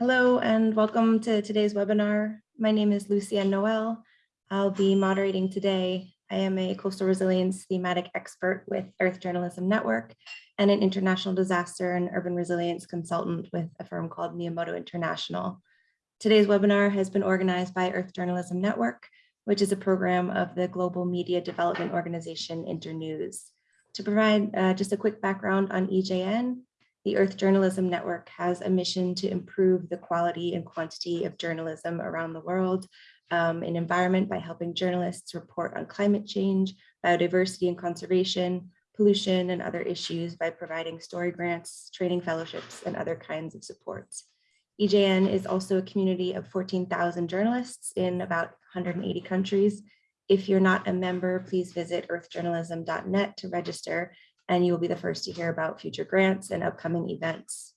Hello and welcome to today's webinar. My name is Lucienne Noel. I'll be moderating today. I am a coastal resilience thematic expert with Earth Journalism Network and an international disaster and urban resilience consultant with a firm called Miyamoto International. Today's webinar has been organized by Earth Journalism Network, which is a program of the global media development organization Internews. To provide uh, just a quick background on EJN, the Earth Journalism Network has a mission to improve the quality and quantity of journalism around the world um, in environment by helping journalists report on climate change, biodiversity and conservation, pollution and other issues by providing story grants, training fellowships, and other kinds of supports. EJN is also a community of 14,000 journalists in about 180 countries. If you're not a member, please visit earthjournalism.net to register and you will be the first to hear about future grants and upcoming events.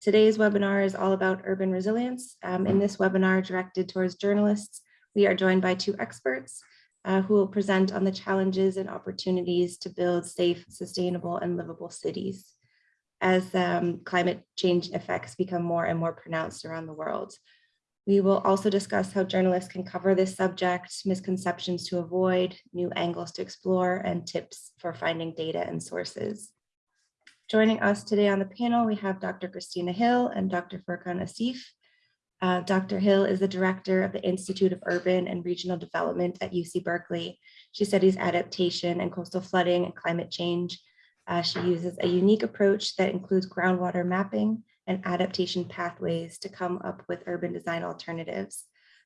Today's webinar is all about urban resilience. Um, in this webinar directed towards journalists, we are joined by two experts uh, who will present on the challenges and opportunities to build safe, sustainable, and livable cities as um, climate change effects become more and more pronounced around the world. We will also discuss how journalists can cover this subject, misconceptions to avoid, new angles to explore, and tips for finding data and sources. Joining us today on the panel, we have Dr. Kristina Hill and Dr. Furkan Asif. Uh, Dr. Hill is the director of the Institute of Urban and Regional Development at UC Berkeley. She studies adaptation and coastal flooding and climate change. Uh, she uses a unique approach that includes groundwater mapping and adaptation pathways to come up with urban design alternatives.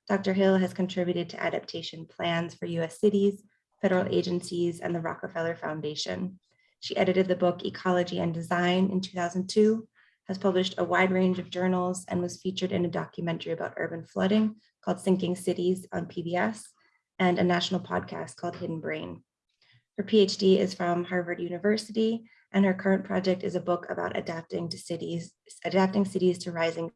Dr. Hill has contributed to adaptation plans for US cities, federal agencies, and the Rockefeller Foundation. She edited the book Ecology and Design in 2002, has published a wide range of journals, and was featured in a documentary about urban flooding called Sinking Cities on PBS, and a national podcast called Hidden Brain. Her PhD is from Harvard University and her current project is a book about adapting to cities, adapting cities to rising.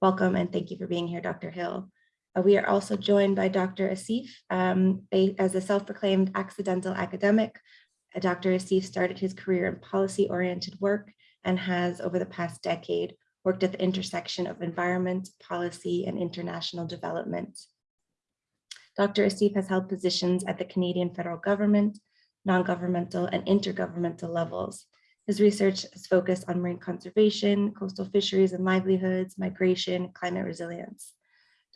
Welcome and thank you for being here, Dr. Hill. Uh, we are also joined by Dr. Asif. Um, as a self-proclaimed accidental academic, uh, Dr. Asif started his career in policy-oriented work and has, over the past decade, worked at the intersection of environment, policy, and international development. Dr. Asif has held positions at the Canadian federal government, non-governmental and intergovernmental levels. His research is focused on marine conservation, coastal fisheries and livelihoods, migration, climate resilience.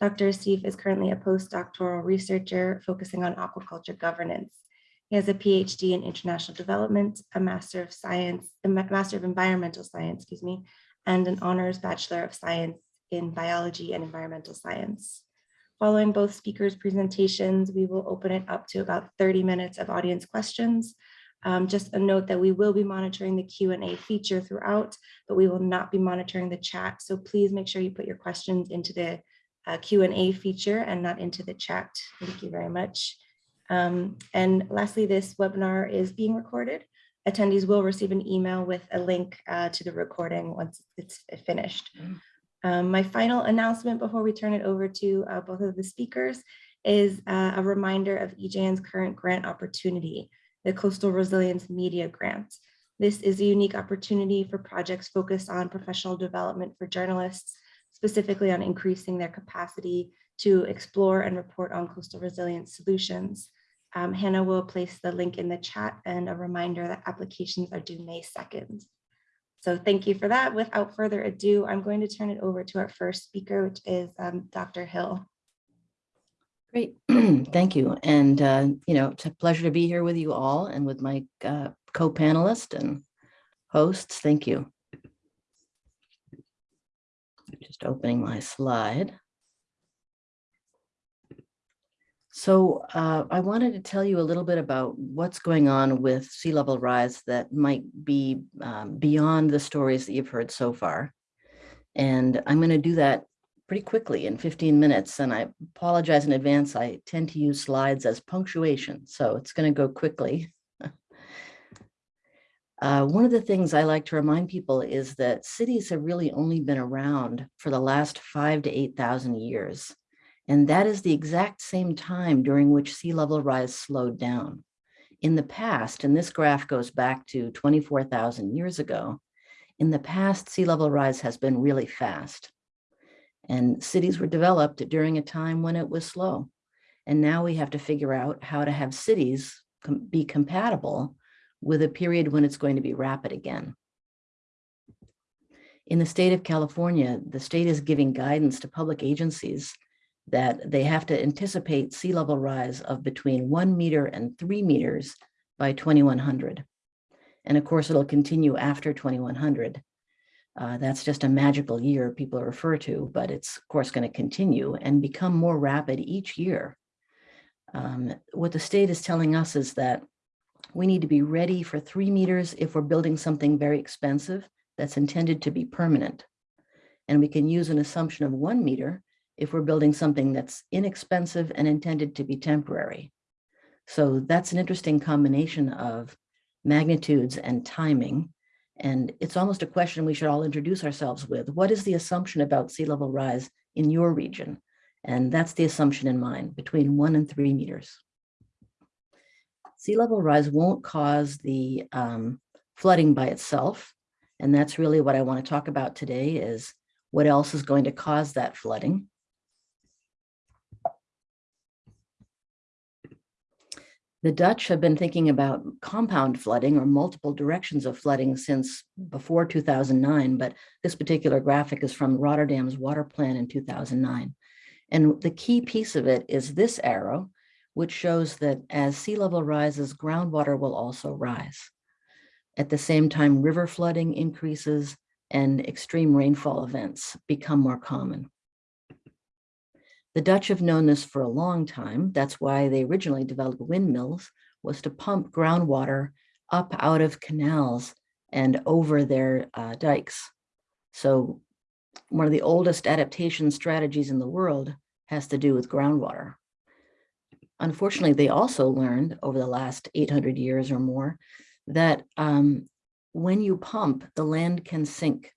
Dr. Asif is currently a postdoctoral researcher focusing on aquaculture governance. He has a PhD in international development, a Master of Science, a Master of Environmental Science, excuse me, and an Honors Bachelor of Science in Biology and Environmental Science. Following both speakers' presentations, we will open it up to about 30 minutes of audience questions. Um, just a note that we will be monitoring the Q&A feature throughout, but we will not be monitoring the chat. So please make sure you put your questions into the uh, Q&A feature and not into the chat. Thank you very much. Um, and lastly, this webinar is being recorded. Attendees will receive an email with a link uh, to the recording once it's finished. Mm. Um, my final announcement before we turn it over to uh, both of the speakers is uh, a reminder of EJN's current grant opportunity, the Coastal Resilience Media Grant. This is a unique opportunity for projects focused on professional development for journalists, specifically on increasing their capacity to explore and report on coastal resilience solutions. Um, Hannah will place the link in the chat and a reminder that applications are due May 2nd. So thank you for that. Without further ado, I'm going to turn it over to our first speaker, which is um, Dr. Hill. Great, thank you. And, uh, you know, it's a pleasure to be here with you all and with my uh, co-panelists and hosts. Thank you. Just opening my slide. So uh, I wanted to tell you a little bit about what's going on with sea level rise that might be um, beyond the stories that you've heard so far. And I'm going to do that pretty quickly in 15 minutes. And I apologize in advance. I tend to use slides as punctuation, so it's going to go quickly. uh, one of the things I like to remind people is that cities have really only been around for the last five to 8,000 years. And that is the exact same time during which sea level rise slowed down. In the past, and this graph goes back to 24,000 years ago, In the past, sea level rise has been really fast. And cities were developed during a time when it was slow. And now we have to figure out how to have cities com- be compatible with a period when it's going to be rapid again. In the state of California, the state is giving guidance to public agencies that they have to anticipate sea level rise of between one meter and three meters by 2100. And of course, it'll continue after 2100. Uh, that's just a magical year people refer to, but it's of course going to continue and become more rapid each year. Um, what the state is telling us is that we need to be ready for three meters if we're building something very expensive that's intended to be permanent. And we can use an assumption of one meter if we're building something that's inexpensive and intended to be temporary. So that's an interesting combination of magnitudes and timing. And it's almost a question we should all introduce ourselves with. What is the assumption about sea level rise in your region? And that's the assumption in mine, between one and three meters. Sea level rise won't cause the um, flooding by itself. And that's really what I want to talk about today is what else is going to cause that flooding. The Dutch have been thinking about compound flooding or multiple directions of flooding since before 2009, but this particular graphic is from Rotterdam's water plan in 2009. And the key piece of it is this arrow, which shows that as sea level rises, groundwater will also rise. At the same time, river flooding increases and extreme rainfall events become more common. The Dutch have known this for a long time. That's why they originally developed windmills, was to pump groundwater up out of canals and over their uh, dikes. So one of the oldest adaptation strategies in the world has to do with groundwater. Unfortunately, they also learned over the last 800 years or more that um, when you pump, the land can sink.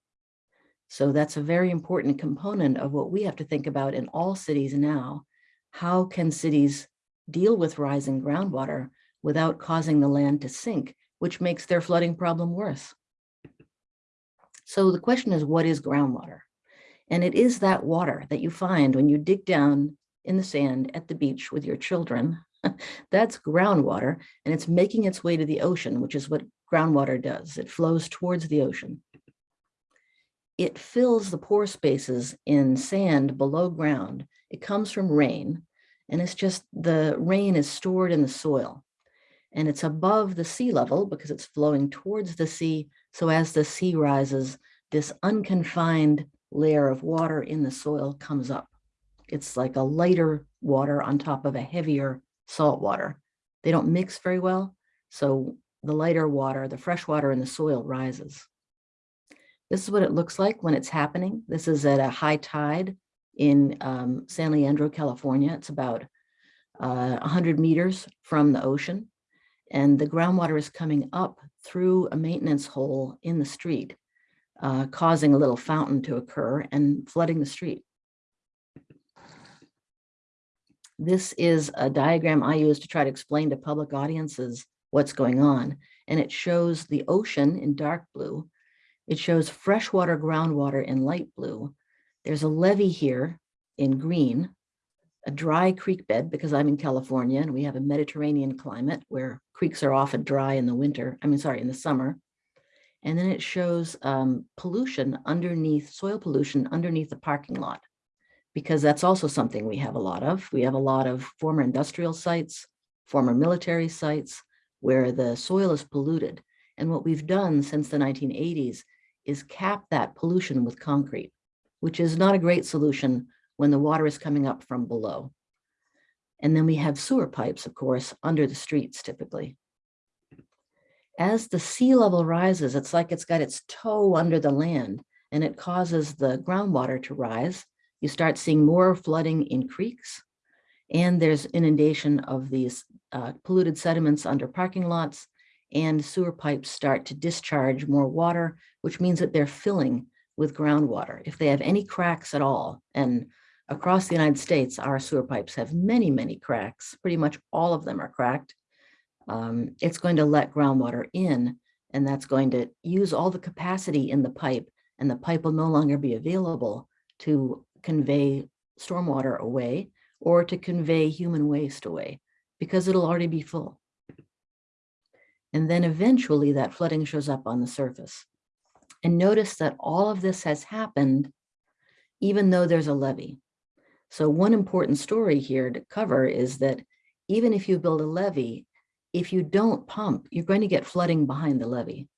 So that's a very important component of what we have to think about in all cities now. How can cities deal with rising groundwater without causing the land to sink, which makes their flooding problem worse? So the question is, what is groundwater? And it is that water that you find when you dig down in the sand at the beach with your children. That's groundwater, and it's making its way to the ocean, which is what groundwater does. It flows towards the ocean it fills the pore spaces in sand below ground. It comes from rain, and it's just the rain is stored in the soil. And it's above the sea level because it's flowing towards the sea. So as the sea rises, this unconfined layer of water in the soil comes up. It's like a lighter water on top of a heavier salt water. They don't mix very well. So the lighter water, the fresh water in the soil rises. This is what it looks like when it's happening. This is at a high tide in um, San Leandro, California. It's about uh, 100 meters from the ocean. And the groundwater is coming up through a maintenance hole in the street, uh, causing a little fountain to occur and flooding the street. This is a diagram I use to try to explain to public audiences what's going on. And it shows the ocean in dark blue it shows freshwater groundwater in light blue. There's a levee here in green, a dry creek bed because I'm in California and we have a Mediterranean climate where creeks are often dry in the winter, I mean, sorry, in the summer. And then it shows um, pollution underneath, soil pollution underneath the parking lot, because that's also something we have a lot of. We have a lot of former industrial sites, former military sites, where the soil is polluted. And what we've done since the 1980s is cap that pollution with concrete, which is not a great solution when the water is coming up from below. And then we have sewer pipes, of course, under the streets typically. As the sea level rises, it's like it's got its toe under the land and it causes the groundwater to rise. You start seeing more flooding in creeks and there's inundation of these uh, polluted sediments under parking lots and sewer pipes start to discharge more water, which means that they're filling with groundwater. If they have any cracks at all, and across the United States, our sewer pipes have many, many cracks, pretty much all of them are cracked, um, it's going to let groundwater in And that's going to use all the capacity in the pipe and the pipe will no longer be available to convey stormwater away or to convey human waste away because it'll already be full. And then eventually that flooding shows up on the surface. And notice that all of this has happened even though there's a levee. So one important story here to cover is that even if you build a levee, if you don't pump, you're going to get flooding behind the levee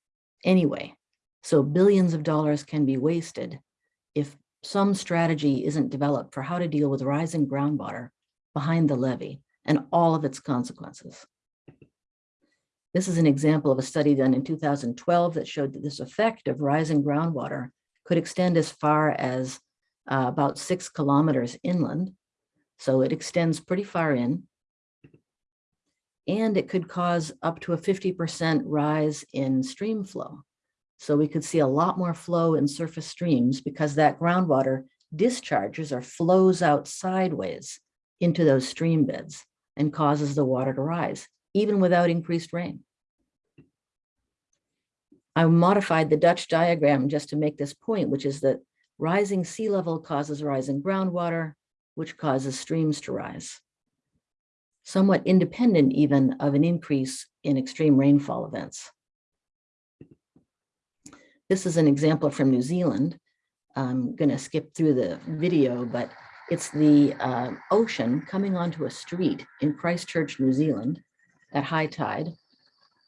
anyway. So billions of dollars can be wasted if some strategy isn't developed for how to deal with rising groundwater behind the levee and all of its consequences. This is an example of a study done in 2012 that showed that this effect of rising groundwater could extend as far as uh, about six kilometers inland. So it extends pretty far in. And it could cause up to a 50% rise in stream flow. So we could see a lot more flow in surface streams because that groundwater discharges or flows out sideways into those stream beds and causes the water to rise, even without increased rain. I modified the Dutch diagram just to make this point, which is that rising sea level causes rising groundwater, which causes streams to rise. Somewhat independent even of an increase in extreme rainfall events. This is an example from New Zealand. I'm going to skip through the video, but it's the uh, ocean coming onto a street in Christchurch, New Zealand at high tide.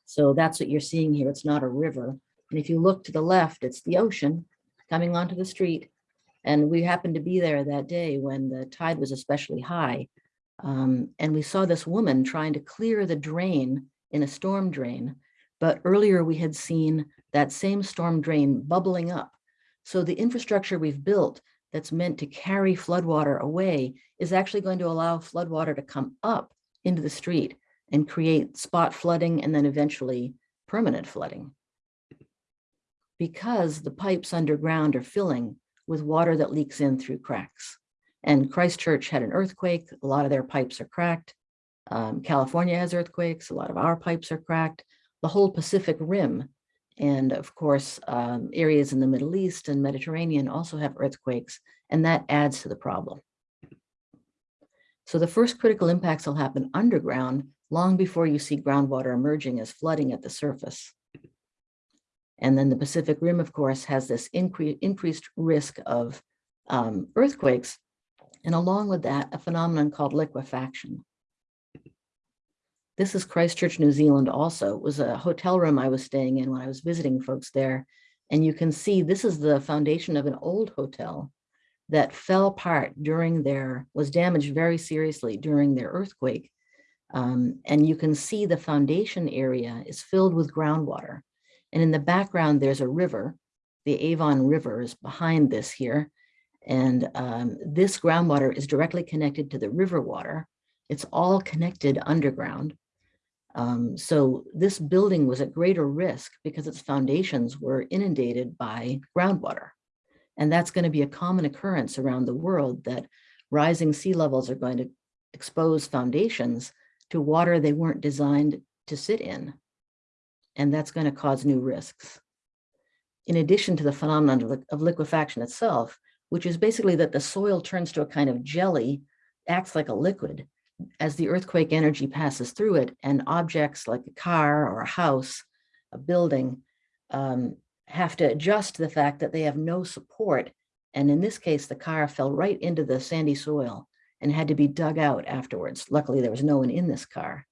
So that's what you're seeing here. It's not a river. And if you look to the left, it's the ocean coming onto the street. And we happened to be there that day when the tide was especially high. Um, and we saw this woman trying to clear the drain in a storm drain. But earlier we had seen that same storm drain bubbling up. So the infrastructure we've built that's meant to carry floodwater away is actually going to allow floodwater to come up into the street and create spot flooding and then eventually permanent flooding. Because the pipes underground are filling with water that leaks in through cracks. And Christchurch had an earthquake, a lot of their pipes are cracked. Um, California has earthquakes, a lot of our pipes are cracked. The whole Pacific Rim and of course, um, areas in the Middle East and Mediterranean also have earthquakes, and that adds to the problem. So the first critical impacts will happen underground long before you see groundwater emerging as flooding at the surface. And then the Pacific Rim, of course, has this incre increased risk of um, earthquakes. And along with that, a phenomenon called liquefaction. This is Christchurch, New Zealand also. It was a hotel room I was staying in when I was visiting folks there. And you can see this is the foundation of an old hotel that fell apart during their, was damaged very seriously during their earthquake. Um, and you can see the foundation area is filled with groundwater. And in the background, there's a river. The Avon River is behind this here. And um, this groundwater is directly connected to the river water. It's all connected underground. Um, so this building was at greater risk because its foundations were inundated by groundwater. And that's going to be a common occurrence around the world that rising sea levels are going to expose foundations to water they weren't designed to sit in. And that's going to cause new risks. In addition to the phenomenon of liquefaction itself, which is basically that the soil turns to a kind of jelly, acts like a liquid, as the earthquake energy passes through it and objects like a car or a house, a building, um, have to adjust to the fact that they have no support. And in this case, the car fell right into the sandy soil and had to be dug out afterwards. Luckily, there was no one in this car,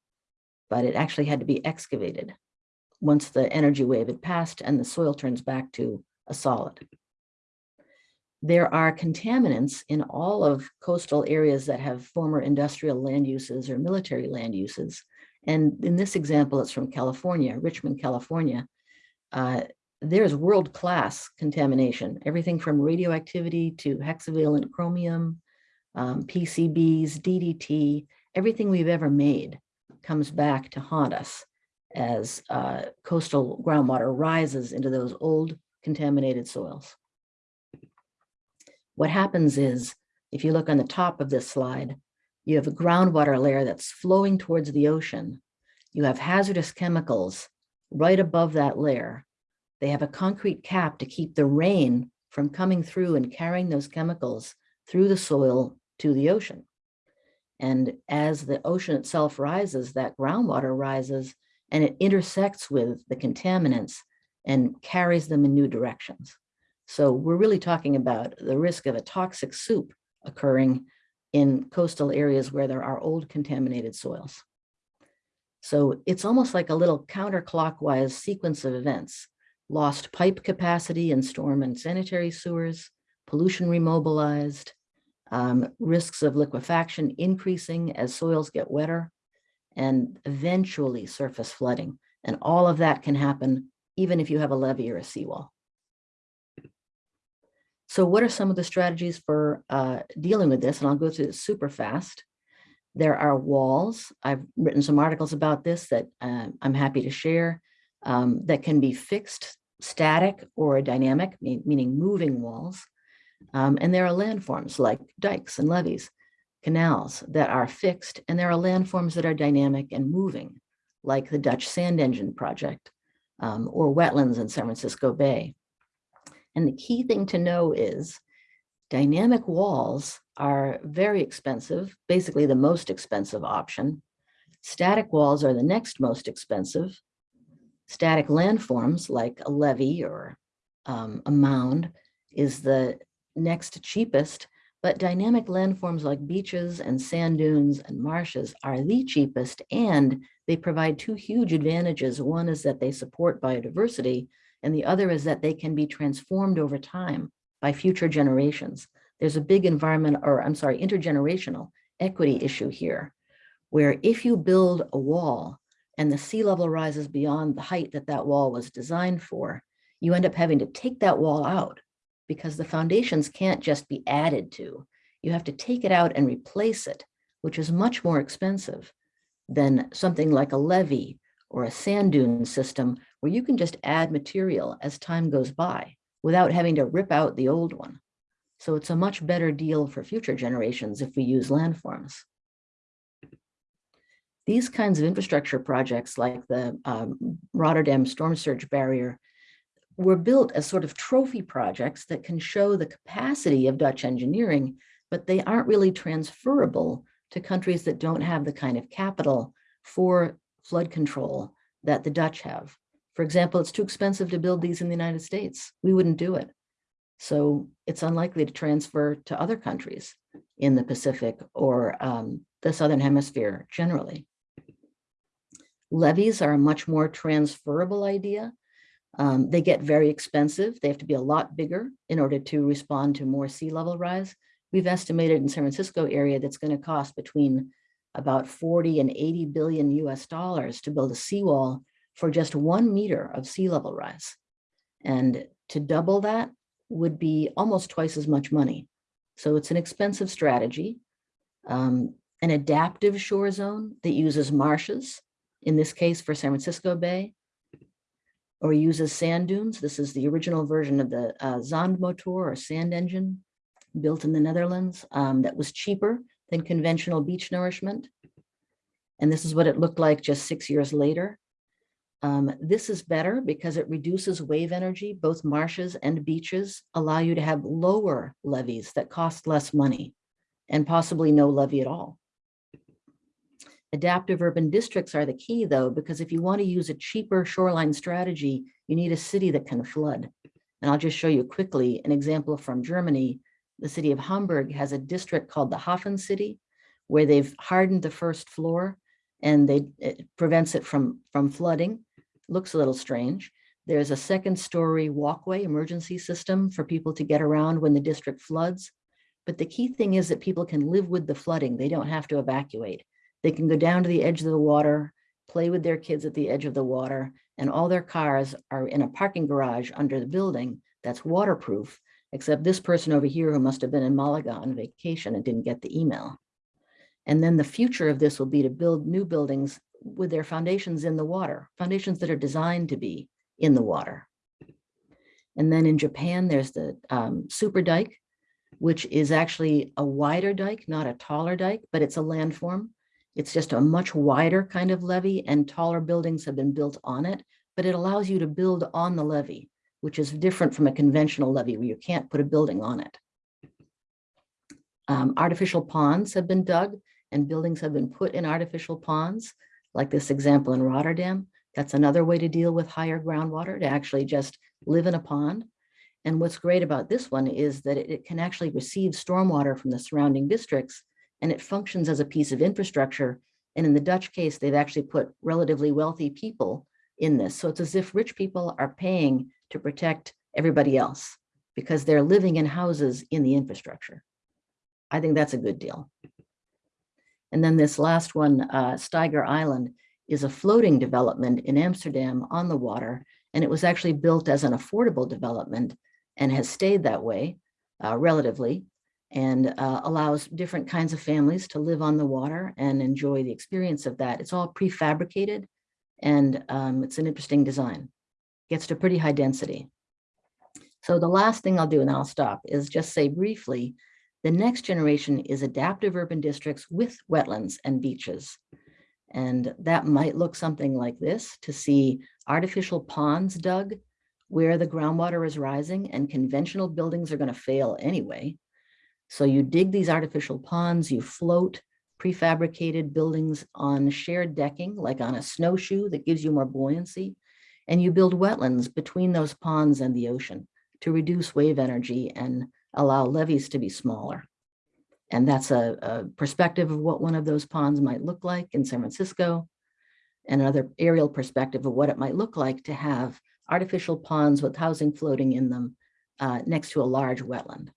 but it actually had to be excavated once the energy wave had passed and the soil turns back to a solid there are contaminants in all of coastal areas that have former industrial land uses or military land uses. And in this example, it's from California, Richmond, California. Uh, there's world-class contamination, everything from radioactivity to hexavalent chromium, um, PCBs, DDT, everything we've ever made comes back to haunt us as uh, coastal groundwater rises into those old contaminated soils. What happens is, if you look on the top of this slide, you have a groundwater layer that's flowing towards the ocean. You have hazardous chemicals right above that layer, they have a concrete cap to keep the rain from coming through and carrying those chemicals through the soil to the ocean. And as the ocean itself rises, that groundwater rises and it intersects with the contaminants and carries them in new directions. So we're really talking about the risk of a toxic soup occurring in coastal areas where there are old contaminated soils. So it's almost like a little counterclockwise sequence of events. Lost pipe capacity in storm and sanitary sewers, pollution remobilized, um, risks of liquefaction increasing as soils get wetter, and eventually surface flooding. And all of that can happen even if you have a levee or a seawall. So what are some of the strategies for uh, dealing with this? And I'll go through this super fast. There are walls. I've written some articles about this that uh, I'm happy to share um, that can be fixed, static, or dynamic, meaning moving walls. Um, and there are landforms like dikes and levees, canals that are fixed, and there are landforms that are dynamic and moving, like the Dutch Sand Engine Project um, or wetlands in San Francisco Bay. And the key thing to know is dynamic walls are very expensive, basically the most expensive option. Static walls are the next most expensive. Static landforms like a levee or um, a mound is the next cheapest, but dynamic landforms like beaches and sand dunes and marshes are the cheapest and they provide two huge advantages. One is that they support biodiversity and the other is that they can be transformed over time by future generations. There's a big environment, or I'm sorry, intergenerational equity issue here, where if you build a wall and the sea level rises beyond the height that that wall was designed for, you end up having to take that wall out because the foundations can't just be added to. You have to take it out and replace it, which is much more expensive than something like a levee or a sand dune system where you can just add material as time goes by without having to rip out the old one. So it's a much better deal for future generations if we use landforms. These kinds of infrastructure projects like the um, Rotterdam storm surge barrier were built as sort of trophy projects that can show the capacity of Dutch engineering, but they aren't really transferable to countries that don't have the kind of capital for flood control that the Dutch have. For example, it's too expensive to build these in the United States. We wouldn't do it. So it's unlikely to transfer to other countries in the Pacific or um, the Southern Hemisphere generally. Levees are a much more transferable idea. Um, they get very expensive. They have to be a lot bigger in order to respond to more sea level rise. We've estimated in San Francisco area that's going to cost between about 40 and 80 billion US dollars to build a seawall for just one meter of sea level rise. And to double that would be almost twice as much money. So it's an expensive strategy. Um, an adaptive shore zone that uses marshes, in this case for San Francisco Bay, or uses sand dunes. This is the original version of the uh, Zandmotor or sand engine built in the Netherlands um, that was cheaper than conventional beach nourishment. And this is what it looked like just six years later. Um, this is better because it reduces wave energy. Both marshes and beaches allow you to have lower levees that cost less money and possibly no levee at all. Adaptive urban districts are the key though, because if you want to use a cheaper shoreline strategy, you need a city that can flood. And I'll just show you quickly an example from Germany. The city of Hamburg has a district called the Hafen City, where they've hardened the first floor and they it prevents it from, from flooding. Looks a little strange. There's a second story walkway emergency system for people to get around when the district floods. But the key thing is that people can live with the flooding. They don't have to evacuate. They can go down to the edge of the water, play with their kids at the edge of the water, and all their cars are in a parking garage under the building that's waterproof, except this person over here who must have been in Malaga on vacation and didn't get the email. And then the future of this will be to build new buildings with their foundations in the water, foundations that are designed to be in the water. And then in Japan, there's the um, super dike, which is actually a wider dike, not a taller dike, but it's a landform. It's just a much wider kind of levee and taller buildings have been built on it, but it allows you to build on the levee, which is different from a conventional levee where you can't put a building on it. Um, artificial ponds have been dug and buildings have been put in artificial ponds, like this example in Rotterdam. That's another way to deal with higher groundwater, to actually just live in a pond. And what's great about this one is that it, it can actually receive stormwater from the surrounding districts and it functions as a piece of infrastructure. And in the Dutch case, they've actually put relatively wealthy people in this. So it's as if rich people are paying to protect everybody else because they're living in houses in the infrastructure. I think that's a good deal. And then this last one, uh, Steiger Island, is a floating development in Amsterdam on the water. And it was actually built as an affordable development and has stayed that way uh, relatively and uh, allows different kinds of families to live on the water and enjoy the experience of that. It's all prefabricated and um, it's an interesting design. Gets to pretty high density. So the last thing I'll do, and I'll stop, is just say briefly, the next generation is adaptive urban districts with wetlands and beaches. And that might look something like this to see artificial ponds dug where the groundwater is rising and conventional buildings are going to fail anyway. So you dig these artificial ponds, you float prefabricated buildings on shared decking, like on a snowshoe that gives you more buoyancy, and you build wetlands between those ponds and the ocean to reduce wave energy and allow levees to be smaller. And that's a, a perspective of what one of those ponds might look like in San Francisco, and another aerial perspective of what it might look like to have artificial ponds with housing floating in them uh, next to a large wetland.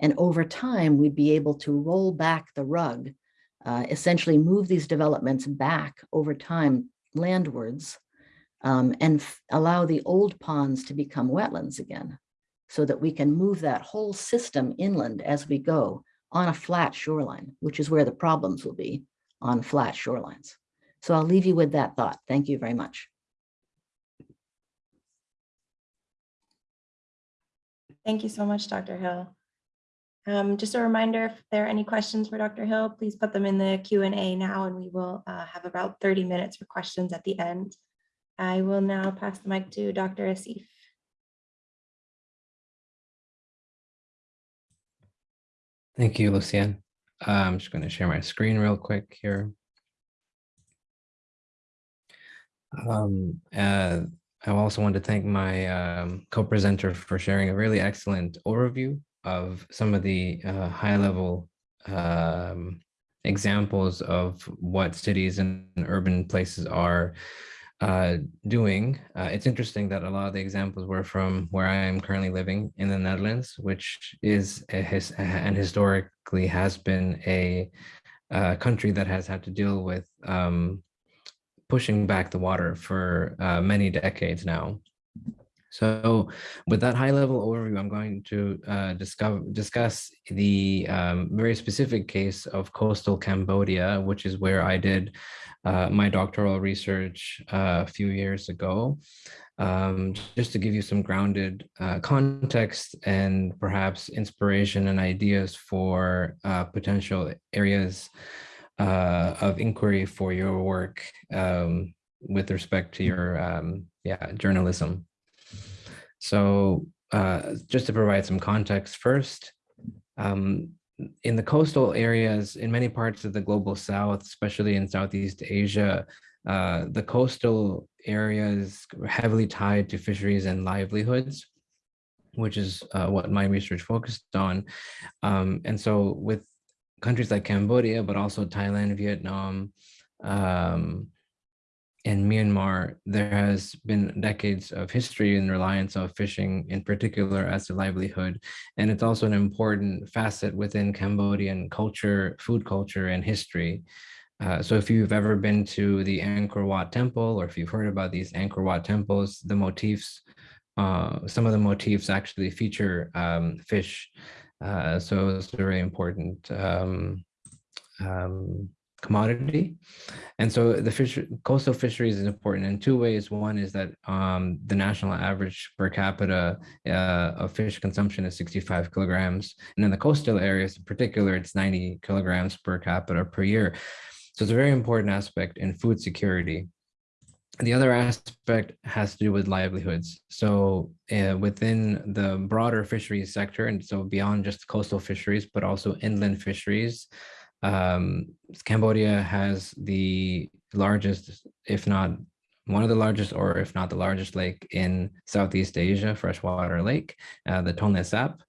And over time, we'd be able to roll back the rug, uh, essentially move these developments back over time landwards um, and allow the old ponds to become wetlands again so that we can move that whole system inland as we go on a flat shoreline, which is where the problems will be on flat shorelines. So I'll leave you with that thought. Thank you very much. Thank you so much, Dr. Hill. Um, just a reminder, if there are any questions for Dr. Hill, please put them in the Q and A now, and we will uh, have about 30 minutes for questions at the end. I will now pass the mic to Dr. Asif. Thank you, Lucian. Uh, I'm just going to share my screen real quick here. Um, uh, I also want to thank my um, co-presenter for sharing a really excellent overview of some of the uh, high-level um, examples of what cities and urban places are uh, doing. Uh, it's interesting that a lot of the examples were from where I am currently living in the Netherlands, which is a his, and historically has been a, a, country that has had to deal with um, pushing back the water for uh, many decades now. So with that high level overview, I'm going to uh, discover, discuss the um, very specific case of coastal Cambodia, which is where I did uh, my doctoral research uh, a few years ago. Um, just to give you some grounded uh, context and perhaps inspiration and ideas for uh, potential areas uh, of inquiry for your work um, with respect to your um, yeah journalism. So uh, just to provide some context first, um, in the coastal areas, in many parts of the global south, especially in Southeast Asia, uh, the coastal areas heavily tied to fisheries and livelihoods, which is uh, what my research focused on. Um, and so with countries like Cambodia, but also Thailand, Vietnam, um, in Myanmar, there has been decades of history and reliance of fishing in particular as a livelihood. And it's also an important facet within Cambodian culture, food culture and history. Uh, so if you've ever been to the Angkor Wat temple, or if you've heard about these Angkor Wat temples, the motifs, uh, some of the motifs actually feature um, fish. Uh, so it's a very important um, um, commodity. And so the fish, coastal fisheries is important in two ways. One is that um, the national average per capita uh, of fish consumption is 65 kilograms. And in the coastal areas in particular, it's 90 kilograms per capita per year. So it's a very important aspect in food security. the other aspect has to do with livelihoods. So uh, within the broader fisheries sector, and so beyond just coastal fisheries, but also inland fisheries, um, Cambodia has the largest, if not one of the largest, or if not the largest lake in Southeast Asia, freshwater lake, uh, the Tonle Sap.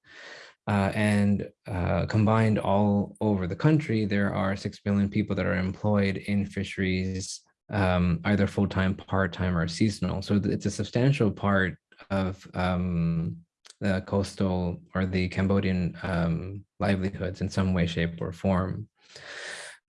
Uh, and uh, combined all over the country, there are 6 million people that are employed in fisheries um, either full-time, part-time, or seasonal. So it's a substantial part of um, the coastal or the Cambodian um, livelihoods in some way, shape, or form.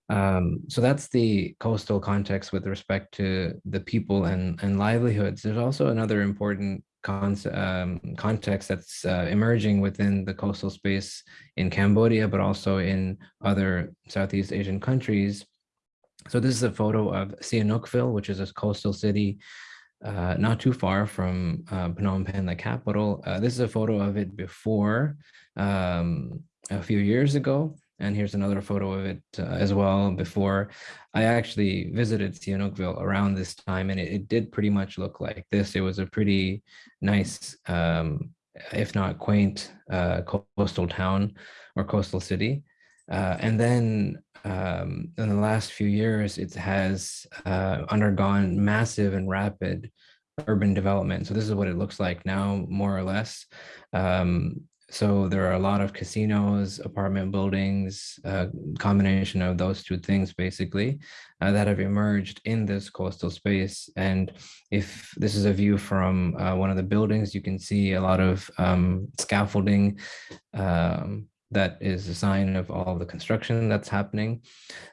Um, so that's the coastal context with respect to the people and, and livelihoods. There's also another important um, context that's uh, emerging within the coastal space in Cambodia, but also in other Southeast Asian countries, so this is a photo of Sihanoukville, which is a coastal city uh, not too far from uh, Phnom Penh, the capital. Uh, this is a photo of it before um, a few years ago. And here's another photo of it uh, as well before. I actually visited Sihanoukville around this time and it, it, did pretty much look like this. It was a pretty nice, um, if not quaint, uh, coastal town or coastal city. Uh, and then um, in the last few years, it has uh, undergone massive and rapid urban development. So this is what it looks like now, more or less. Um, so there are a lot of casinos, apartment buildings, a combination of those two things, basically, uh, that have emerged in this coastal space. And if this is a view from uh, one of the buildings, you can see a lot of um, scaffolding, um, that is a sign of all the construction that's happening.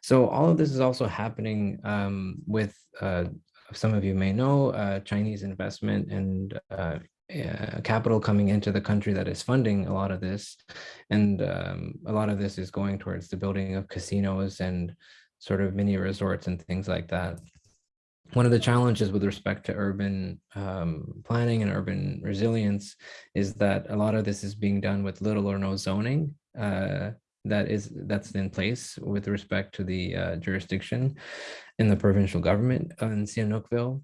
So all of this is also happening um, with, uh, some of you may know, uh, Chinese investment and uh, uh, capital coming into the country that is funding a lot of this. And um, a lot of this is going towards the building of casinos and sort of mini resorts and things like that. One of the challenges with respect to urban um, planning and urban resilience is that a lot of this is being done with little or no zoning uh, that is that's in place with respect to the uh, jurisdiction in the provincial government in Sihanoukville.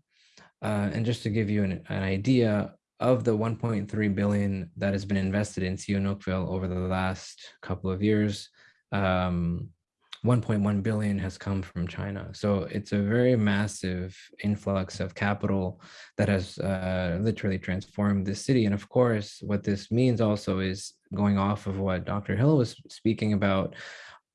Uh, and just to give you an, an, idea of the 1.3 billion that has been invested in Sihanoukville over the last couple of years, um, 1.1 billion has come from China. So it's a very massive influx of capital that has uh, literally transformed the city. And of course, what this means also is going off of what Dr. Hill was speaking about,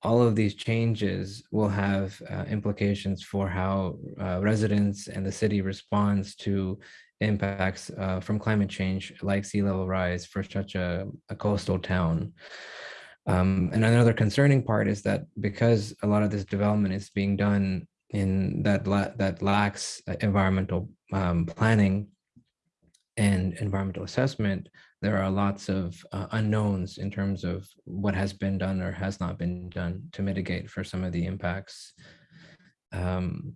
all of these changes will have uh, implications for how uh, residents and the city responds to impacts uh, from climate change like sea level rise for such a, a coastal town. Um, and another concerning part is that because a lot of this development is being done in that la that lacks uh, environmental um, planning and environmental assessment, there are lots of uh, unknowns in terms of what has been done or has not been done to mitigate for some of the impacts. Um,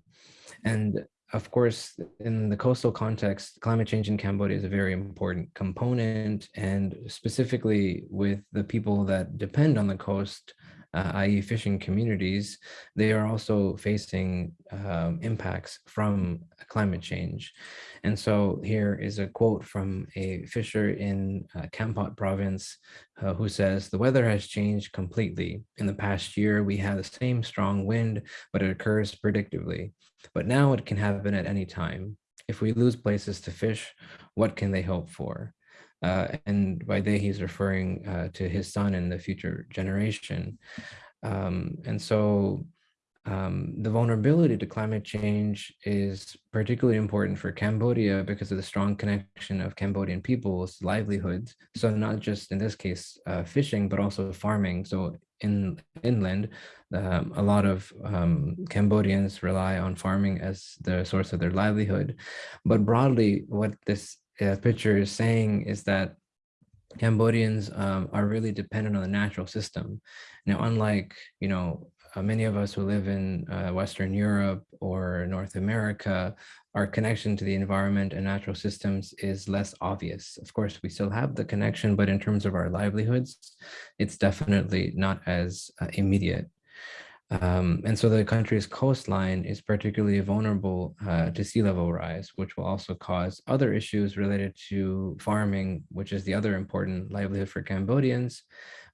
and of course, in the coastal context, climate change in Cambodia is a very important component, and specifically with the people that depend on the coast, uh, i.e. fishing communities, they are also facing um, impacts from climate change. And so here is a quote from a fisher in uh, Kampot province uh, who says, the weather has changed completely. In the past year, we had the same strong wind, but it occurs predictably. But now it can happen at any time. If we lose places to fish, what can they hope for? Uh, and by they, he's referring uh, to his son and the future generation. Um, and so um, the vulnerability to climate change is particularly important for Cambodia because of the strong connection of Cambodian people's livelihoods. So not just in this case, uh, fishing, but also farming. So in inland, um, a lot of um, Cambodians rely on farming as the source of their livelihood. But broadly, what this uh, picture is saying is that Cambodians um, are really dependent on the natural system. Now, unlike, you know, uh, many of us who live in uh, Western Europe or North America, our connection to the environment and natural systems is less obvious. Of course, we still have the connection, but in terms of our livelihoods, it's definitely not as uh, immediate. Um, and so the country's coastline is particularly vulnerable uh, to sea level rise, which will also cause other issues related to farming, which is the other important livelihood for Cambodians,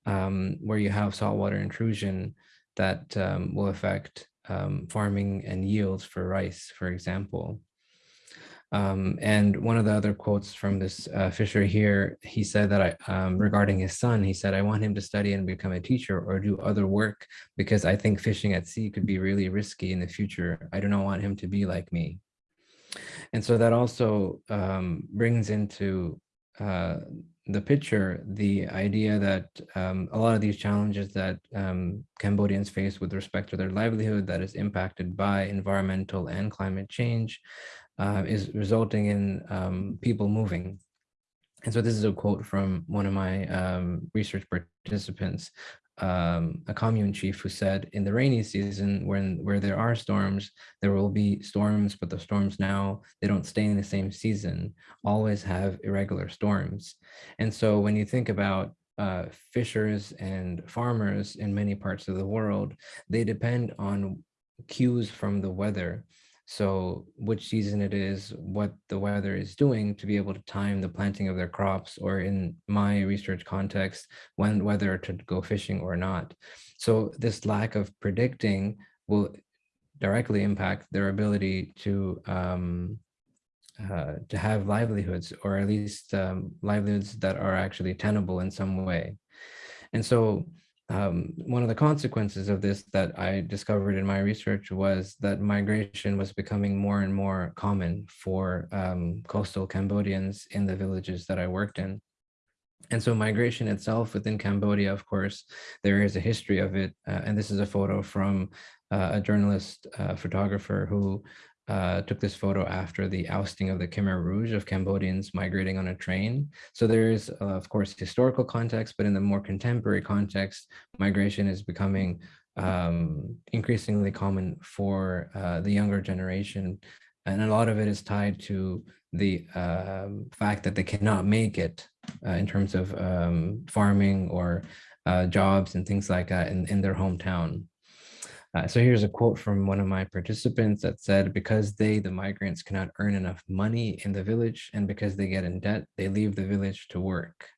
um, where you have saltwater intrusion that um, will affect um, farming and yields for rice, for example. Um, and one of the other quotes from this uh, Fisher here, he said that I, um, regarding his son, he said, I want him to study and become a teacher or do other work because I think fishing at sea could be really risky in the future. I do not want him to be like me. And so that also um, brings into uh, the picture the idea that um, a lot of these challenges that um, Cambodians face with respect to their livelihood that is impacted by environmental and climate change uh, is resulting in um, people moving. And so this is a quote from one of my um, research participants, um, a commune chief who said, in the rainy season, when where there are storms, there will be storms, but the storms now, they don't stay in the same season, always have irregular storms. And so when you think about uh, fishers and farmers in many parts of the world, they depend on cues from the weather so which season it is, what the weather is doing to be able to time the planting of their crops, or in my research context, when whether to go fishing or not. So this lack of predicting will directly impact their ability to um, uh, to have livelihoods, or at least um, livelihoods that are actually tenable in some way. And so um, one of the consequences of this that I discovered in my research was that migration was becoming more and more common for um, coastal Cambodians in the villages that I worked in. And so migration itself within Cambodia, of course, there is a history of it. Uh, and this is a photo from uh, a journalist uh, photographer who uh, took this photo after the ousting of the Khmer Rouge of Cambodians migrating on a train. So there is, uh, of course, historical context, but in the more contemporary context, migration is becoming um, increasingly common for uh, the younger generation. And a lot of it is tied to the um, fact that they cannot make it uh, in terms of um, farming or uh, jobs and things like that in, in their hometown. Uh, so here's a quote from one of my participants that said, because they, the migrants, cannot earn enough money in the village and because they get in debt, they leave the village to work.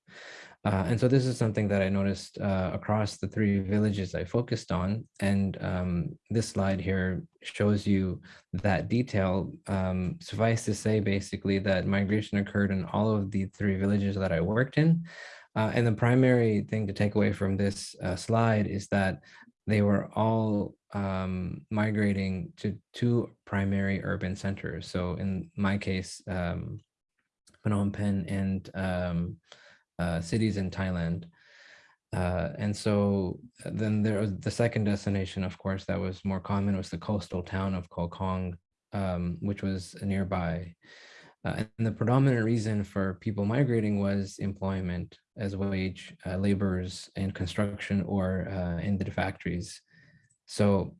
Uh, and so this is something that I noticed uh, across the three villages I focused on. And um, this slide here shows you that detail. Um, suffice to say, basically, that migration occurred in all of the three villages that I worked in. Uh, and the primary thing to take away from this uh, slide is that they were all um, migrating to two primary urban centers. So in my case, um, Phnom Penh and um, uh, cities in Thailand. Uh, and so uh, then there was the second destination, of course, that was more common was the coastal town of Koh Kong, um, which was nearby. Uh, and the predominant reason for people migrating was employment as wage uh, laborers in construction or uh, in the factories. So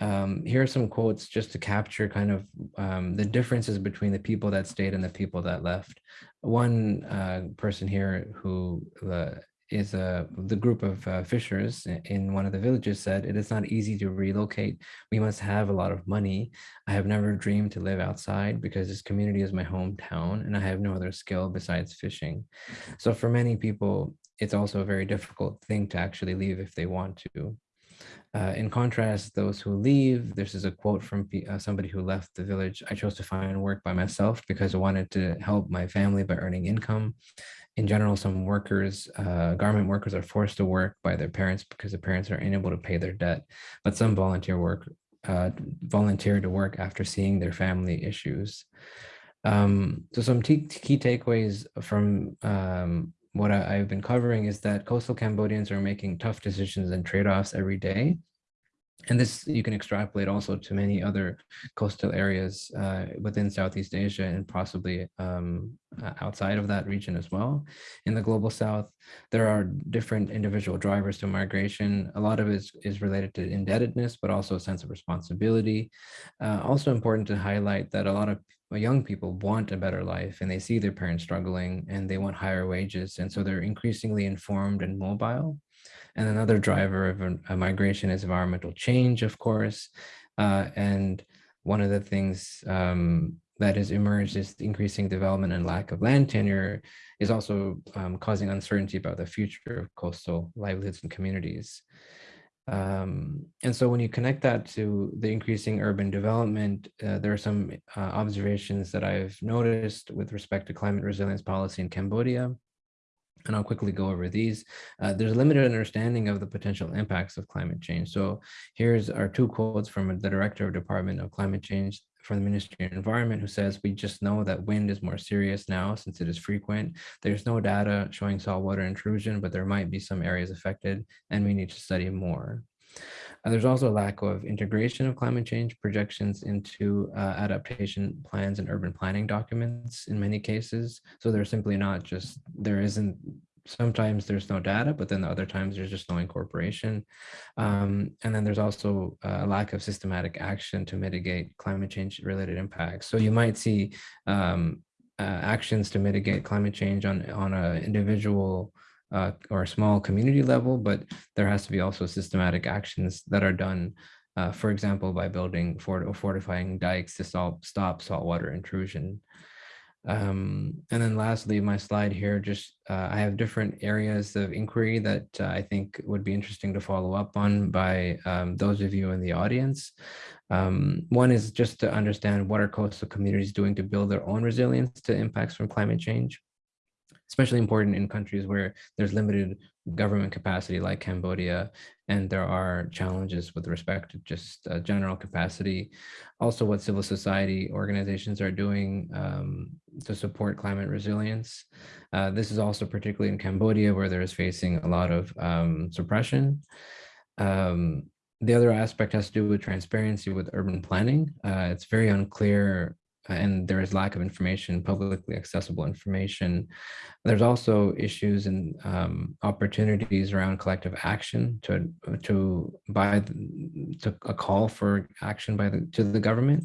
um, here are some quotes just to capture kind of um, the differences between the people that stayed and the people that left. One uh, person here who uh, is a the group of uh, fishers in one of the villages said it is not easy to relocate. We must have a lot of money. I have never dreamed to live outside because this community is my hometown and i have no other skill besides fishing. So for many people it's also a very difficult thing to actually leave if they want to uh, in contrast, those who leave, this is a quote from uh, somebody who left the village. I chose to find work by myself because I wanted to help my family by earning income in general, some workers, uh, garment workers are forced to work by their parents because the parents are unable to pay their debt, but some volunteer work, uh, volunteer to work after seeing their family issues. Um, so some key takeaways from um, what I, have been covering is that coastal Cambodians are making tough decisions and trade-offs every day and this you can extrapolate also to many other coastal areas uh, within Southeast Asia and possibly um, outside of that region as well. In the global south, there are different individual drivers to migration. A lot of it is, is related to indebtedness, but also a sense of responsibility. Uh, also important to highlight that a lot of young people want a better life and they see their parents struggling and they want higher wages. And so they're increasingly informed and mobile. And another driver of a- migration is environmental change, of course. Uh, and one of the things um, that has emerged is increasing development and lack of land tenure is also um, causing uncertainty about the future of coastal livelihoods and communities. Um, and so when you connect that to the increasing urban development, uh, there are some uh, observations that I've noticed with respect to climate resilience policy in Cambodia. And I'll quickly go over these. Uh, there's limited understanding of the potential impacts of climate change. So here's our two quotes from the Director of Department of Climate Change from the Ministry of Environment who says, we just know that wind is more serious now since it is frequent. There's no data showing saltwater intrusion, but there might be some areas affected and we need to study more. Uh, there's also a lack of integration of climate change projections into uh, adaptation plans and urban planning documents in many cases. So they're simply not just, there isn't sometimes there's no data, but then the other times there's just no incorporation. Um, and then there's also a lack of systematic action to mitigate climate change related impacts. So you might see um, uh, actions to mitigate climate change on, on an individual uh, or a small community level, but there has to be also systematic actions that are done, uh, for example, by building fort or fortifying dikes to stop, stop saltwater intrusion. Um, and then lastly, my slide here, just uh, I have different areas of inquiry that uh, I think would be interesting to follow up on by um, those of you in the audience. Um, one is just to understand what are coastal communities doing to build their own resilience to impacts from climate change especially important in countries where there's limited government capacity like Cambodia, and there are challenges with respect to just uh, general capacity. Also what civil society organizations are doing um, to support climate resilience. Uh, this is also particularly in Cambodia where there is facing a lot of um, suppression. Um, the other aspect has to do with transparency with urban planning. Uh, it's very unclear and there is lack of information, publicly accessible information. There's also issues and um, opportunities around collective action to to by the, to a call for action by the to the government.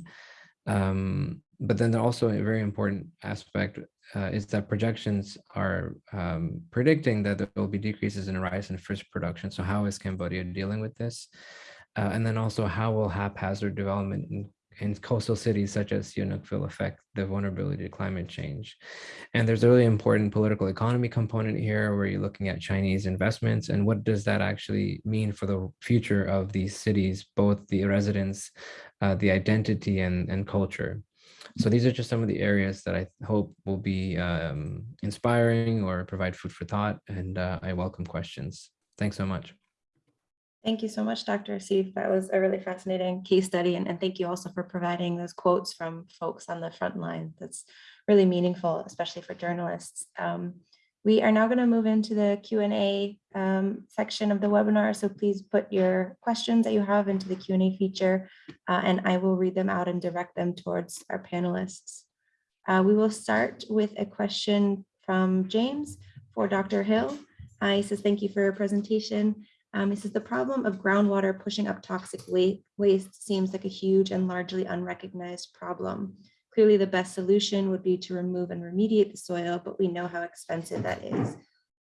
Um, but then also a very important aspect uh, is that projections are um, predicting that there will be decreases in rice and fish production. So how is Cambodia dealing with this? Uh, and then also how will haphazard development in in coastal cities such as Sihanoukville affect the vulnerability to climate change. And there's a really important political economy component here where you're looking at Chinese investments and what does that actually mean for the future of these cities, both the residents, uh, the identity and, and culture. So these are just some of the areas that I hope will be um, inspiring or provide food for thought. And uh, I welcome questions. Thanks so much. Thank you so much, Dr. Asif. That was a really fascinating case study. And, and thank you also for providing those quotes from folks on the front line. That's really meaningful, especially for journalists. Um, we are now going to move into the Q&A um, section of the webinar. So please put your questions that you have into the Q&A feature, uh, and I will read them out and direct them towards our panelists. Uh, we will start with a question from James for Dr. Hill. Uh, he says, thank you for your presentation. Um, it says the problem of groundwater pushing up toxic waste seems like a huge and largely unrecognized problem. Clearly, the best solution would be to remove and remediate the soil, but we know how expensive that is.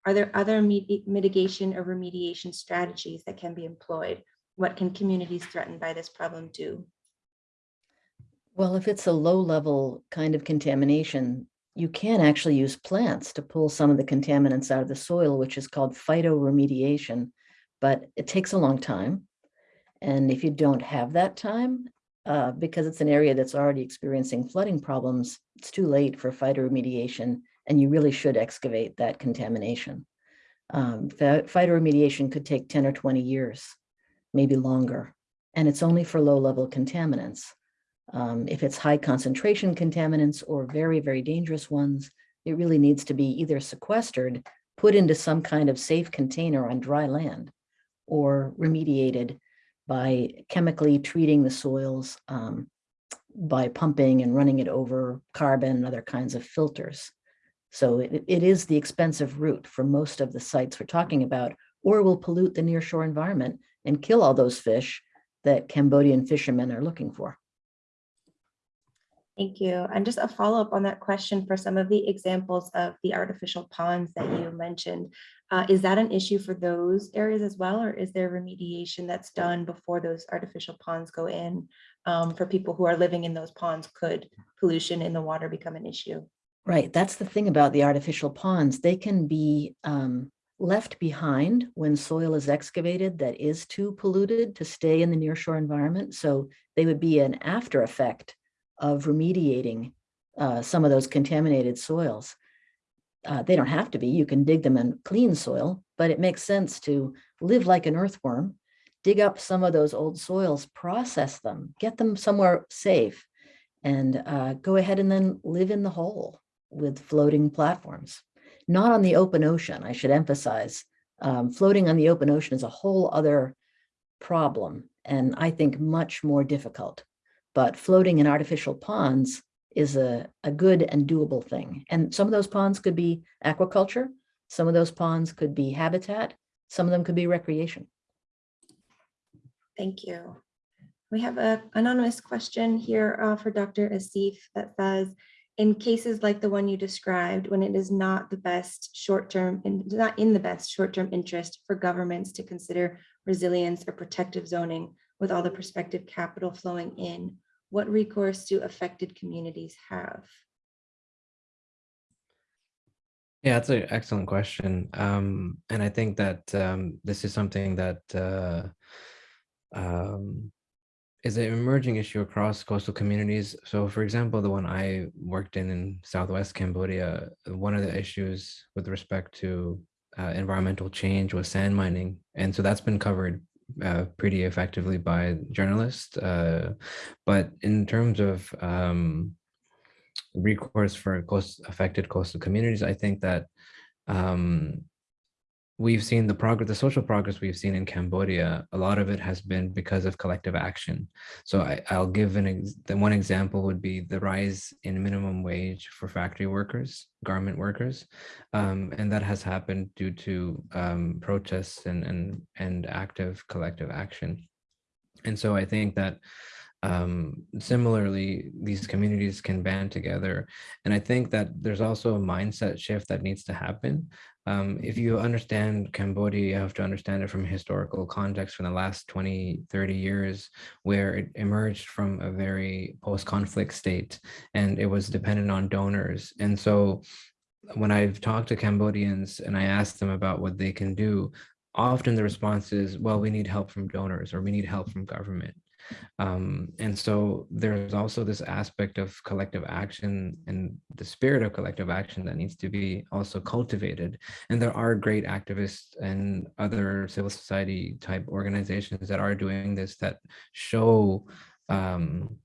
Are there other mitigation or remediation strategies that can be employed? What can communities threatened by this problem do? Well, if it's a low level kind of contamination, you can actually use plants to pull some of the contaminants out of the soil, which is called phytoremediation but it takes a long time. And if you don't have that time, uh, because it's an area that's already experiencing flooding problems, it's too late for phytoremediation, and you really should excavate that contamination. Um, phytoremediation could take 10 or 20 years, maybe longer, and it's only for low-level contaminants. Um, if it's high concentration contaminants or very, very dangerous ones, it really needs to be either sequestered, put into some kind of safe container on dry land, or remediated by chemically treating the soils um, by pumping and running it over carbon and other kinds of filters. So it, it is the expensive route for most of the sites we're talking about, or will pollute the nearshore environment and kill all those fish that Cambodian fishermen are looking for. Thank you. And just a follow-up on that question for some of the examples of the artificial ponds that you mentioned. uh, Is that an issue for those areas as well, or is there remediation that's done before those artificial ponds go in? um, For people who are living in those ponds, could pollution in the water become an issue? Right, that's the thing about the artificial ponds. They can be um, left behind when soil is excavated that is too polluted to stay in the nearshore environment. So they would be an after effect of remediating uh, some of those contaminated soils. Uh, They don't have to be, you can dig them in clean soil, but it makes sense to live like an earthworm, dig up some of those old soils, process them, get them somewhere safe, and uh, go ahead and then live in the hole with floating platforms. Not on the open ocean, I should emphasize. Um, Floating on the open ocean is a whole other problem, and I think much more difficult. But floating in artificial ponds is a, a good and doable thing. And some of those ponds could be aquaculture, some of those ponds could be habitat, some of them could be recreation. Thank you. We have a anonymous question here uh, for Dr. Asif that says, in cases like the one you described, when it is not the best short-term not in the best short-term interest for governments to consider resilience or protective zoning with all the prospective capital flowing in, what recourse do affected communities have? Yeah, that's an excellent question. Um, and I think that um, this is something that uh, um, is an emerging issue across coastal communities. So for example, the one I worked in in Southwest Cambodia, one of the issues with respect to uh, environmental change was sand mining. And so that's been covered uh, pretty effectively by journalists. Uh, but in terms of um, recourse for coast affected coastal communities, I think that um, we've seen the progress, the social progress we've seen in Cambodia, a lot of it has been because of collective action. So I, I'll give an, ex the one example would be the rise in minimum wage for factory workers, garment workers. Um, and that has happened due to um, protests and, and, and active collective action. And so I think that um, similarly, these communities can band together. And I think that there's also a mindset shift that needs to happen. Um, if you understand Cambodia, you have to understand it from historical context from the last 20, 30 years, where it emerged from a very post-conflict state and it was dependent on donors. And so when I've talked to Cambodians and I ask them about what they can do, often the response is, well, we need help from donors or we need help from government. Um, and so there's also this aspect of collective action and the spirit of collective action that needs to be also cultivated. And there are great activists and other civil society type organizations that are doing this that show um,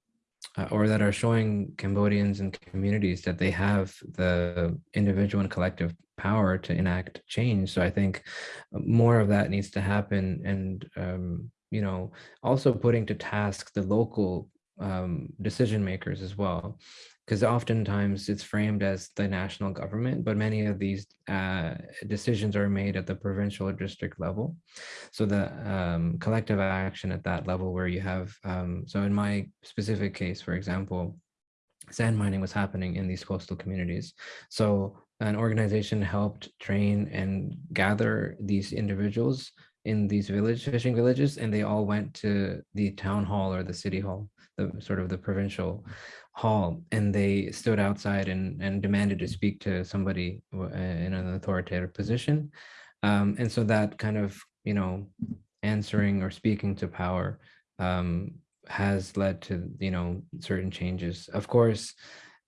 uh, or that are showing Cambodians and communities that they have the individual and collective power to enact change. So I think more of that needs to happen and um, you know, also putting to task the local um, decision makers as well, because oftentimes it's framed as the national government, but many of these uh, decisions are made at the provincial or district level. So the um, collective action at that level where you have, um, so in my specific case, for example, sand mining was happening in these coastal communities. So an organization helped train and gather these individuals in these village fishing villages and they all went to the town hall or the city hall the sort of the provincial hall and they stood outside and and demanded to speak to somebody in an authoritative position. Um, and so that kind of you know answering or speaking to power um, has led to you know certain changes. Of course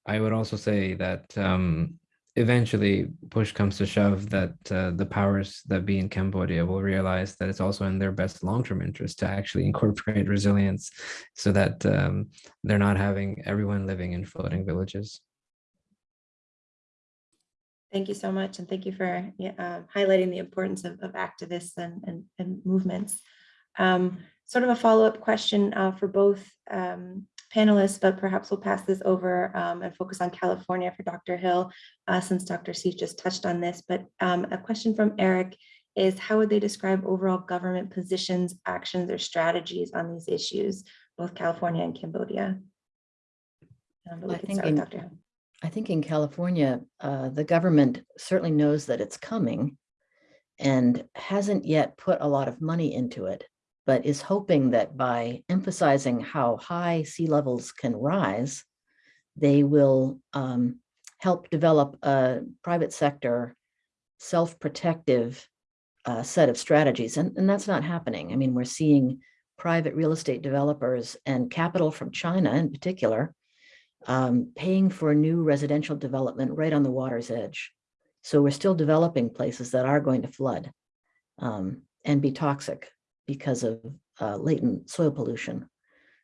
i would also say that um, eventually push comes to shove that uh, the powers that be in Cambodia will realize that it's also in their best long-term interest to actually incorporate resilience so that um, they're not having everyone living in floating villages. Thank you so much. And thank you for uh, highlighting the importance of, of activists and, and, and movements. Um, sort of a follow-up question uh, for both um, panelists, but perhaps we'll pass this over um, and focus on California for Dr. Hill, uh, since Dr. C just touched on this. But um, a question from Eric is how would they describe overall government positions, actions, or strategies on these issues, both California and Cambodia? Um, I think in-. I think in California, uh, the government certainly knows that it's coming and hasn't yet put a lot of money into it, but is hoping that by emphasizing how high sea levels can rise, they will um, help develop a private sector self-protective uh, set of strategies. And, and that's not happening. I mean, we're seeing private real estate developers and capital from China in particular um, paying for new residential development right on the water's edge. So we're still developing places that are going to flood um, and be toxic because of uh, latent soil pollution.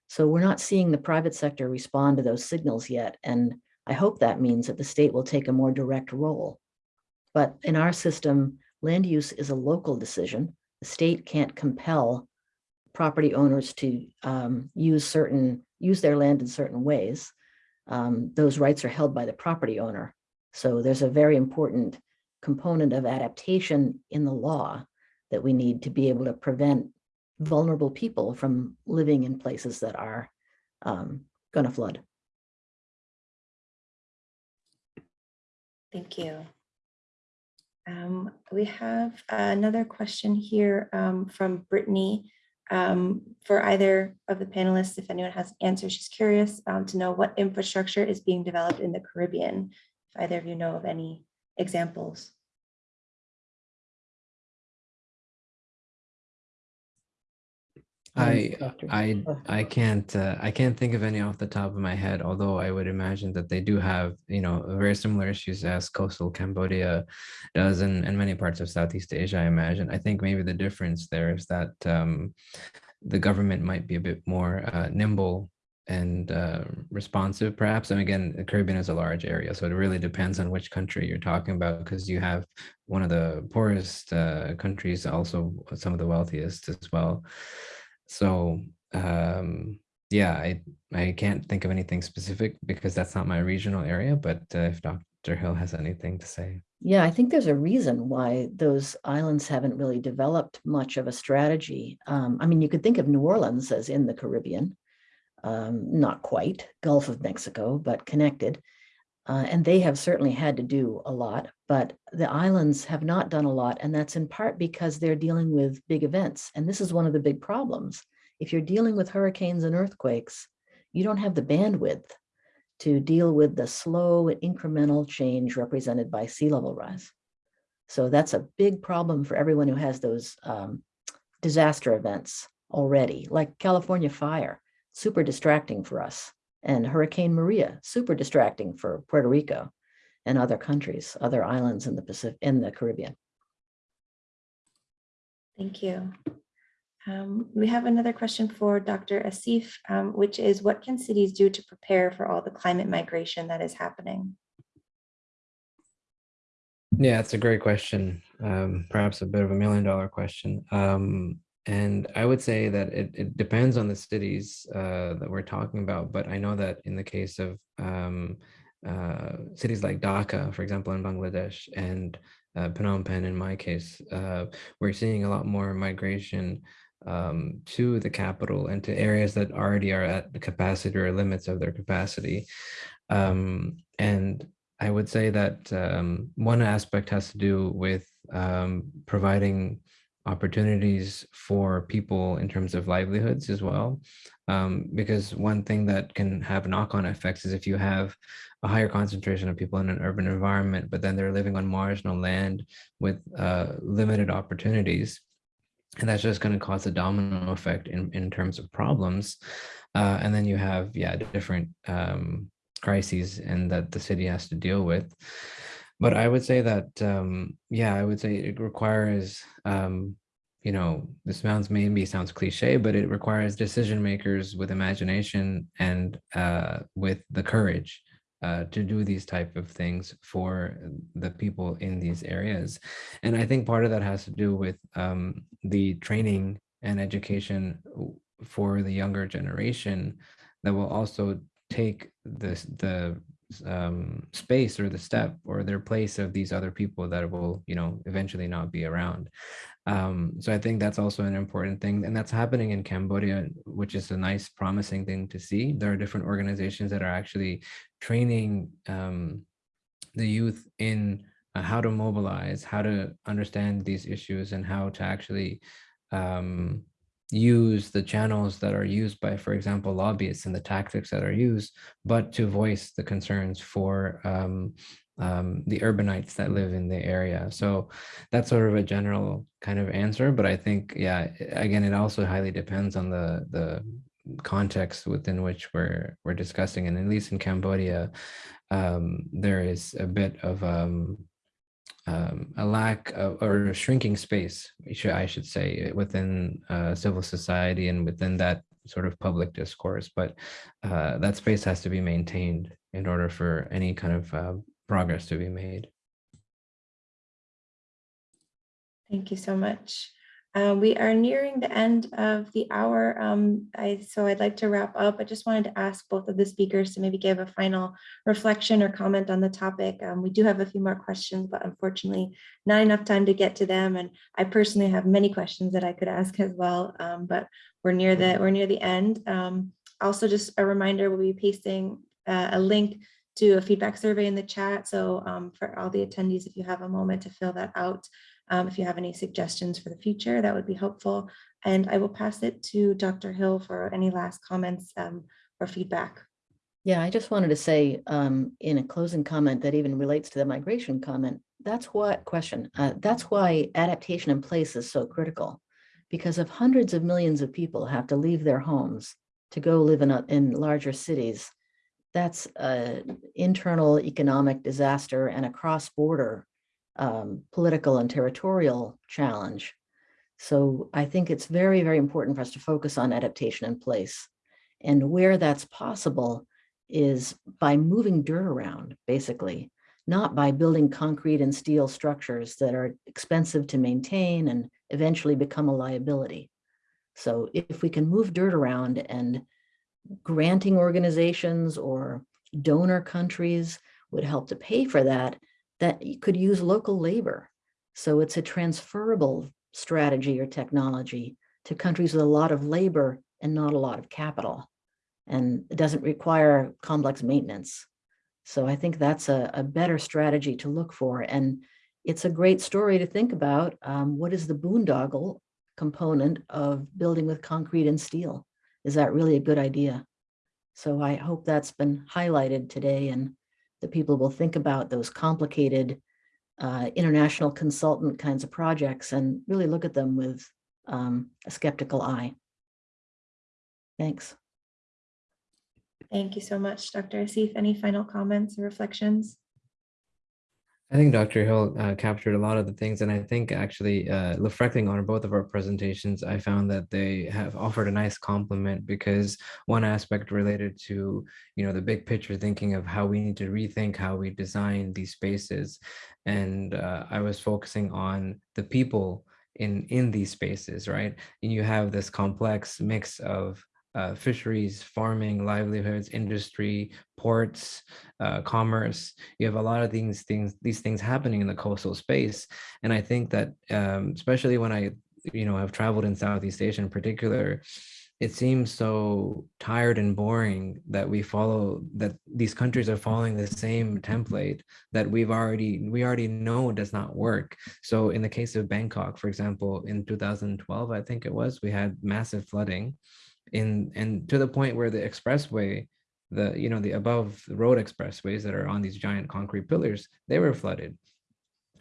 So we're not seeing the private sector respond to those signals yet. And I hope that means that the state will take a more direct role. But in our system, land use is a local decision. The state can't compel property owners to um, use certain, use their land in certain ways um, those rights are held by the property owner. So there's a very important component of adaptation in the law that we need to be able to prevent vulnerable people from living in places that are um, going to flood. Thank you. Um, We have another question here um, from Brittany. um, For either of the panelists, if anyone has an answer, she's curious um, to know what infrastructure is being developed in the Caribbean. If either of you know of any examples. I, I. I can't, uh, I can't think of any off the top of my head, although I would imagine that they do have, you know, very similar issues as coastal Cambodia does in, in many parts of Southeast Asia, I imagine. I think maybe the difference there is that um, the government might be a bit more uh, nimble and uh, responsive, perhaps. And again, the Caribbean is a large area, so it really depends on which country you're talking about, because you have one of the poorest uh, countries, also some of the wealthiest as well. So um, yeah, I I can't think of anything specific because that's not my regional area. But uh, if Dr. Hill has anything to say, Yeah, I think there's a reason why those islands haven't really developed much of a strategy. Um, I mean, you could think of New Orleans as in the Caribbean, um, not quite Gulf of Mexico, but connected. Uh, and they have certainly had to do a lot, but the islands have not done a lot. And that's in part because they're dealing with big events. And this is one of the big problems. If you're dealing with hurricanes and earthquakes, you don't have the bandwidth to deal with the slow incremental change represented by sea level rise. So that's a big problem for everyone who has those um, disaster events already, like California fire, super distracting for us, and Hurricane Maria, super distracting for Puerto Rico and other countries, other islands in the Pacific, in the Caribbean. Thank you. Um, We have another question for Dr. Asif, um, which is what can cities do to prepare for all the climate migration that is happening? yeah, it's a great question. Um, perhaps a bit of a million dollar question. And I would say that it, it depends on the cities uh, that we're talking about. But I know that in the case of um, uh, cities like Dhaka, for example, in Bangladesh, and uh, Phnom Penh, in my case, uh, we're seeing a lot more migration um, to the capital and to areas that already are at the capacity or limits of their capacity. Um, and I would say that um, one aspect has to do with um, providing opportunities for people in terms of livelihoods as well. Um, because one thing that can have knock-on effects is if you have a higher concentration of people in an urban environment, but then they're living on marginal land with uh, limited opportunities. And that's just going to cause a domino effect in, in terms of problems. Uh, and then you have, yeah, different um, crises and that the city has to deal with. But I would say that, um, yeah, I would say it requires, um, you know, this sounds maybe sounds cliche, but it requires decision makers with imagination and uh, with the courage uh, to do these type of things for the people in these areas. And I think part of that has to do with um, the training and education for the younger generation that will also take this the um, space or the step or their place of these other people that will, you know, eventually not be around. Um, so I think that's also an important thing, and that's happening in Cambodia, which is a nice, promising thing to see. There are different organizations that are actually training um, the youth in uh, how to mobilize, how to understand these issues, and how to actually um, use the channels that are used by, for example, lobbyists and the tactics that are used, but to voice the concerns for um, um, the urbanites that live in the area. So that's sort of a general kind of answer, but I think, yeah, again, it also highly depends on the the context within which we're we're discussing, and at least in Cambodia, um, there is a bit of um, um, a lack of, or a shrinking space, I should, say, within uh, civil society and within that sort of public discourse. But uh, that space has to be maintained in order for any kind of uh, progress to be made. Thank you so much. Uh, we are nearing the end of the hour. Um, I, so I'd like to wrap up. I just wanted to ask both of the speakers to maybe give a final reflection or comment on the topic. Um, we do have a few more questions, but unfortunately not enough time to get to them. And I personally have many questions that I could ask as well, um, but we're near the we're near the end. Um, also, just a reminder, we'll be pasting uh, a link to a feedback survey in the chat. So um, for all the attendees, if you have a moment to fill that out, um, if you have any suggestions for the future, that would be helpful. And I will pass it to Dr. Hill for any last comments um, or feedback. Yeah, I just wanted to say um, in a closing comment that even relates to the migration comment, that's what question, uh, that's why adaptation in place is so critical. Because if hundreds of millions of people have to leave their homes to go live in, a, in larger cities, that's an internal economic disaster and a cross-border um, political and territorial challenge. So I think it's very, very important for us to focus on adaptation in place. And where that's possible is by moving dirt around, basically, not by building concrete and steel structures that are expensive to maintain and eventually become a liability. So if we can move dirt around and granting organizations or donor countries would help to pay for that, that could use local labor. So it's a transferable strategy or technology to countries with a lot of labor and not a lot of capital. And it doesn't require complex maintenance. So I think that's a, a better strategy to look for. And it's a great story to think about. Um, what is the boondoggle component of building with concrete and steel? Is that really a good idea? So I hope that's been highlighted today and that people will think about those complicated uh, international consultant kinds of projects and really look at them with um, a skeptical eye. Thanks. Thank you so much, Dr. Asif. Any final comments or reflections? I think Dr. Hill uh, captured a lot of the things, and I think actually uh, reflecting on both of our presentations, I found that they have offered a nice complement because one aspect related to, you know, the big picture thinking of how we need to rethink how we design these spaces, and uh, I was focusing on the people in in these spaces, right? And you have this complex mix of uh, fisheries, farming, livelihoods, industry, ports, uh, commerce. You have a lot of these things, these things happening in the coastal space. And I think that, um, especially when I, you know, have traveled in Southeast Asia in particular, it seems so tired and boring that we follow that these countries are following the same template that we've already we already know does not work so in the case of bangkok for example in 2012 i think it was we had massive flooding in and to the point where the expressway the you know the above road expressways that are on these giant concrete pillars they were flooded.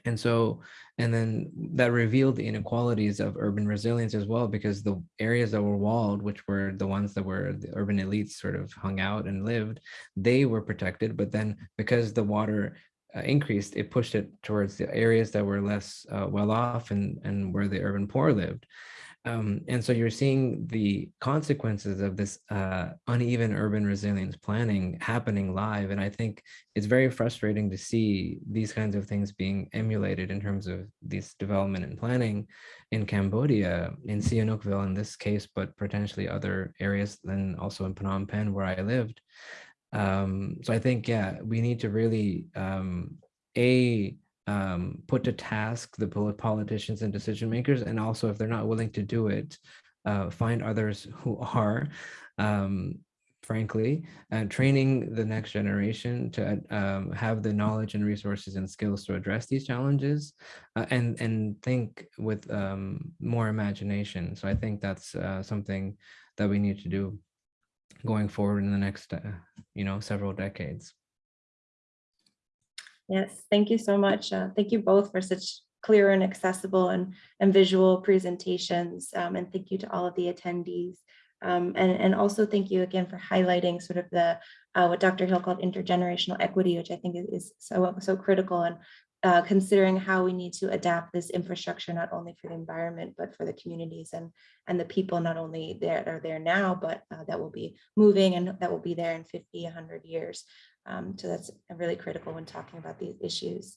And so and then that revealed the inequalities of urban resilience as well because the areas that were walled which were the ones that were the urban elites sort of hung out and lived they were protected. But then because the water uh, increased it pushed it towards the areas that were less uh, well off and and where the urban poor lived um, and so you're seeing the consequences of this uh, uneven urban resilience planning happening live. And I think it's very frustrating to see these kinds of things being emulated in terms of this development and planning in Cambodia, in Sihanoukville in this case, but potentially other areas, then also in Phnom Penh where I lived. Um, so I think, yeah, we need to really, um, A, um, put to task the politicians and decision makers, and also if they're not willing to do it, uh, find others who are, um, frankly, and training the next generation to um, have the knowledge and resources and skills to address these challenges uh, and and think with um, more imagination. So I think that's uh, something that we need to do going forward in the next, uh, you know, several decades. Yes, thank you so much. Uh, Thank you both for such clear and accessible and, and visual presentations. Um, And thank you to all of the attendees. Um, And, and also thank you again for highlighting sort of the, uh, what Dr. Hill called intergenerational equity, which I think is- is so, so critical and uh, considering how we need to adapt this infrastructure, not only for the environment, but for the communities and, and the people not only that are there now, but uh, that will be moving and that will be there in 50, 100 years. Um, so that's really critical when talking about these issues.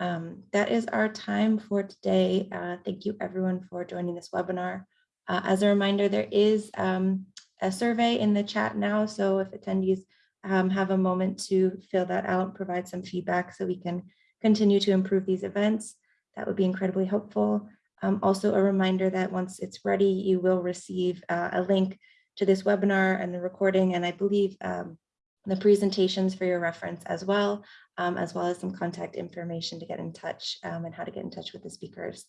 Um, that is our time for today. Uh, thank you everyone for joining this webinar. Uh, as a reminder, there is um, a survey in the chat now. So if attendees um, have a moment to fill that out, provide some feedback so we can continue to improve these events, that would be incredibly helpful. Um, also a reminder that once it's ready, you will receive uh, a link to this webinar and the recording. And I believe um, the presentations for your reference as well, um, as well as some contact information to get in touch um, and how to get in touch with the speakers.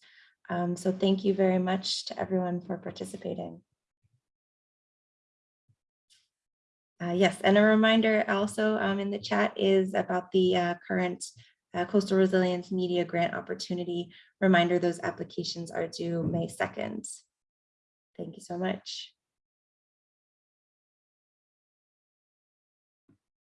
Um, so thank you very much to everyone for participating. Uh, yes, and a reminder also um, in the chat is about the uh, current uh, Coastal Resilience Media Grant Opportunity. Reminder, those applications are due May 2nd. Thank you so much.